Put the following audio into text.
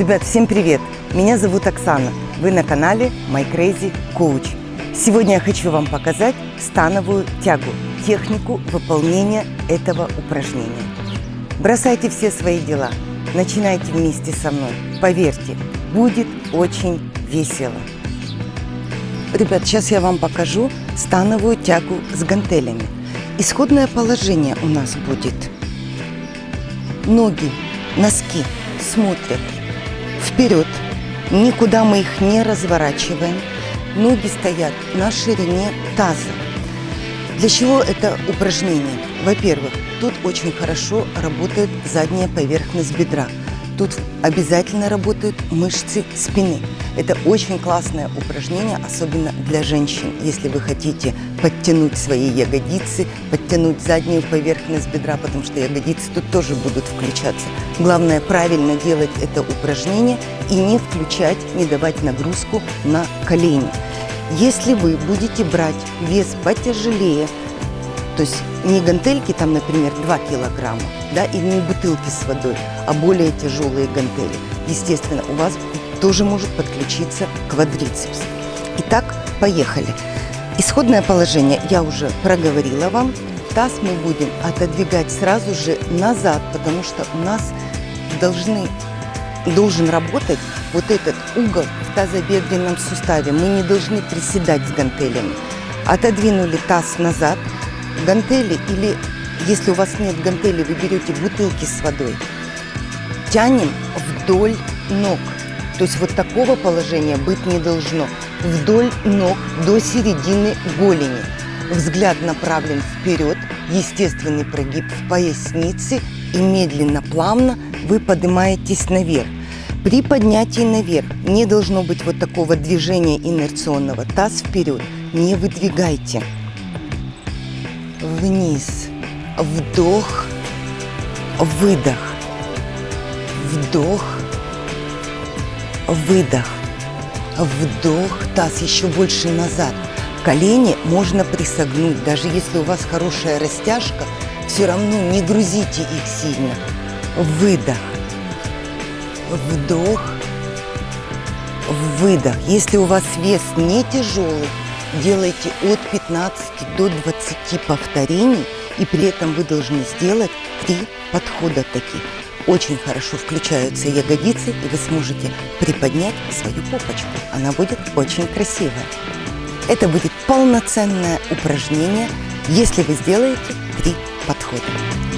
Ребят, всем привет! Меня зовут Оксана. Вы на канале My Crazy Coach. Сегодня я хочу вам показать становую тягу, технику выполнения этого упражнения. Бросайте все свои дела, начинайте вместе со мной. Поверьте, будет очень весело. Ребят, сейчас я вам покажу становую тягу с гантелями. Исходное положение у нас будет. Ноги, носки смотрят вперед. Никуда мы их не разворачиваем. Ноги стоят на ширине таза. Для чего это упражнение? Во-первых, тут очень хорошо работает задняя поверхность бедра. Тут обязательно работают мышцы спины. Это очень классное упражнение, особенно для женщин. Если вы хотите подтянуть свои ягодицы, подтянуть заднюю поверхность бедра, потому что ягодицы тут тоже будут включаться. Главное правильно делать это упражнение и не включать, не давать нагрузку на колени. Если вы будете брать вес потяжелее, то есть не гантельки, там, например, 2 килограмма, да, и не бутылки с водой, а более тяжелые гантели. Естественно, у вас тоже может подключиться квадрицепс. Итак, поехали. Исходное положение я уже проговорила вам. Таз мы будем отодвигать сразу же назад, потому что у нас должны, должен работать вот этот угол в тазобедренном суставе. Мы не должны приседать с гантелями. Отодвинули таз назад. Гантели или, если у вас нет гантели, вы берете бутылки с водой. Тянем вдоль ног. То есть вот такого положения быть не должно. Вдоль ног до середины голени. Взгляд направлен вперед, естественный прогиб в пояснице и медленно, плавно вы поднимаетесь наверх. При поднятии наверх не должно быть вот такого движения инерционного. Таз вперед, не выдвигайте. Вниз. Вдох. Выдох. Вдох выдох, вдох, таз еще больше назад. Колени можно присогнуть, даже если у вас хорошая растяжка, все равно не грузите их сильно. Выдох, вдох, выдох. Если у вас вес не тяжелый, делайте от 15 до 20 повторений, и при этом вы должны сделать три подхода таких очень хорошо включаются ягодицы, и вы сможете приподнять свою попочку. Она будет очень красивая. Это будет полноценное упражнение, если вы сделаете три подхода.